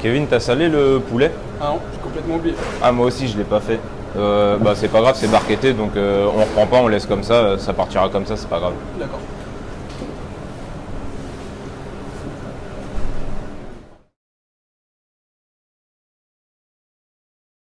Kevin, t'as salé le poulet? Ah non, j'ai complètement oublié. Ah moi aussi, je l'ai pas fait. Euh, bah c'est pas grave, c'est barquetté, donc euh, on reprend pas, on laisse comme ça, ça partira comme ça, c'est pas grave. D'accord.